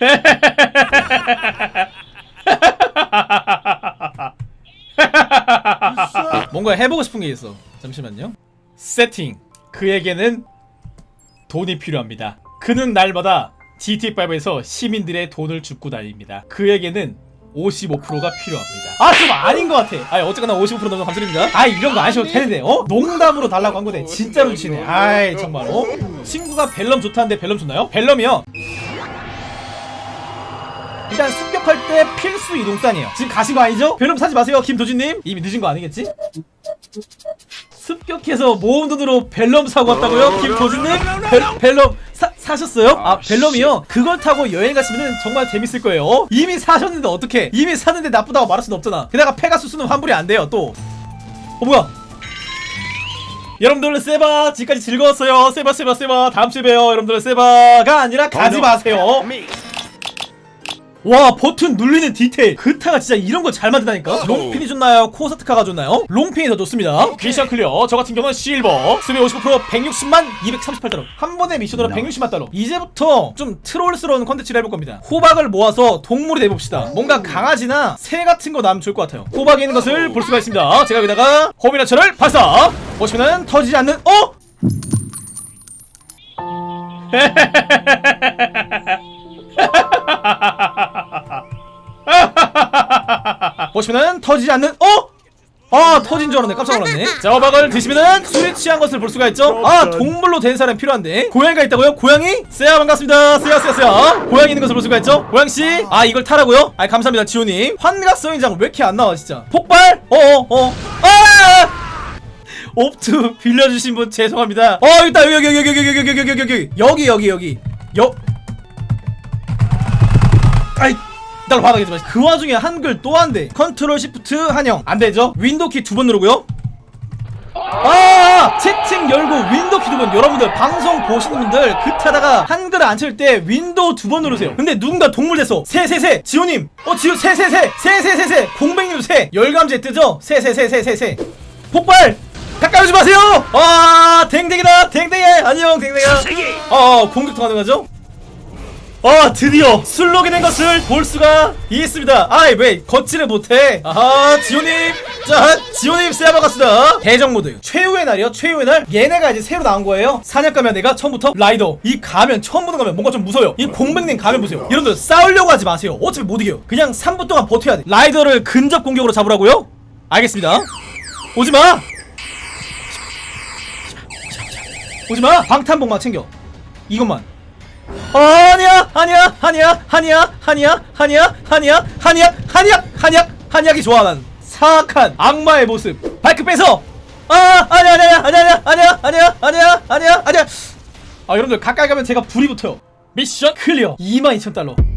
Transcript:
뭔가 해보고 싶은 게 있어. 잠시만요. 세팅. 그에게는 돈이 필요합니다. 그는 날마다 GT5에서 시민들의 돈을 줍고 다닙니다. 그에게는 55%가 필요합니다. 아, 좀 아닌 것 같아. 아, 어쨌거나 55% 너무 감사드립니다. 아, 이런 거 아셔도 되는데, 어? 농담으로 달라고 한 건데, 진짜로 주시네. 아이, 정말, 어? 친구가 벨럼 좋다는데 벨럼 좋나요? 벨럼이요. 일단 습격할 때 필수 이동산이에요. 지금 가신 거 아니죠? 벨럼 사지 마세요, 김도진님. 이미 늦은 거 아니겠지? 습격해서 모은 돈으로 벨럼 사고 왔다고요? 김도진님? 벨, 벨럼 사, 사셨어요? 아, 벨럼이요? 그걸 타고 여행 가시면 정말 재밌을 거예요. 어? 이미 사셨는데 어떡해? 이미 샀는데 나쁘다고 말할 수는 없잖아. 게다가 페가수스는 환불이 안 돼요, 또. 어, 뭐야? 여러분들 세바 지금까지 즐거웠어요 세바 세바 세바 다음 주에 봬요 여러분들 세바가 아니라 가지 마세요 와 버튼 눌리는 디테일. 그타가 진짜 이런 거 잘 만든다니까? 롱핀이 좋나요? 코사트카가 좋나요? 롱핀이 더 좋습니다. 미션 클리어. 저 같은 경우는 실버. 수비 55% 160만 238달러. 한 번에 미션으로 160만 달러. 이제부터 좀 트롤스러운 컨텐츠를 해볼 겁니다. 호박을 모아서 동물이 돼봅시다. 뭔가 강아지나 새 같은 거 나면 좋을 것 같아요. 호박에 있는 것을 볼 수가 있습니다. 제가 여기다가 호미나처를 발사! 보시면은 터지지 않는 어? 보시면은 터지지 않는 어? 아 터진 줄 알았네. 깜짝 놀랐네. 자 호박을 드시면은 술에 취한 것을 볼 수가 있죠. 아 동물로 된 사람 필요한데. 고양이가 있다고요? 고양이? 세야 반갑습니다. 세야 세야 세야. 고양이 있는 것을 볼 수가 있죠? 고양씨? 아 이걸 타라고요? 아 감사합니다 지호님 환각성 인장 왜 이렇게 안 나와 진짜? 폭발? 어어어. 어. 아! 옵트 빌려주신 분 죄송합니다. 어 일단 여기 여기 여기 여기 여기 여기 여기 여기 여기 여기 여기 여기. 여 아이 날 바닥에 좀. 그 와중에 한글 또 한대. 컨트롤 시프트 한영 안 되죠? 윈도우 키두 번 누르고요. 아 채팅 열고 윈도우 키 두 번. 여러분들 방송 보시는 분들 그타다가 한글 안 칠 때 윈도우 두 번 누르세요. 근데 누군가 동물 됐어. 새새새 지호님. 어 지호 새새새 새새새새 공백님도 새 열감제 뜨죠? 새새새새새새 폭발. 가까이 오지 마세요. 아 댕댕이다 댕댕이 안녕 댕댕이야. 어 공격도 가능하죠? 아 드디어 술록이 된 것을 볼 수가 있습니다. 아이 왜 걷지를 못해? 아하 지호님. 자 지호님 세야 반갑습니다. 대정 모드. 최후의 날이요? 최후의 날? 얘네가 이제 새로 나온 거예요? 사냥 가면 내가 처음부터 라이더. 이 가면 처음 보는 가면 뭔가 좀 무서워요. 이 공백님 가면 보세요. 여러분들 싸우려고 하지 마세요. 어차피 못 이겨요. 그냥 3분 동안 버텨야 돼. 라이더를 근접 공격으로 잡으라고요? 알겠습니다. 오지마! 오지마! 방탄복만 챙겨. 이것만 아니야 아니야 아니야 아니야 아니야 아니야 아니야 아니야 아니야 아니야 한약이 좋아 난 사악한 악마의 모습 바이크 빼서 아 아니야 아니야 아니야 아니야 아니야 아니야 아니야 아니야 아 여러분들 가까이 가면 제가 불이 붙어요 미션 클리어 22,000달러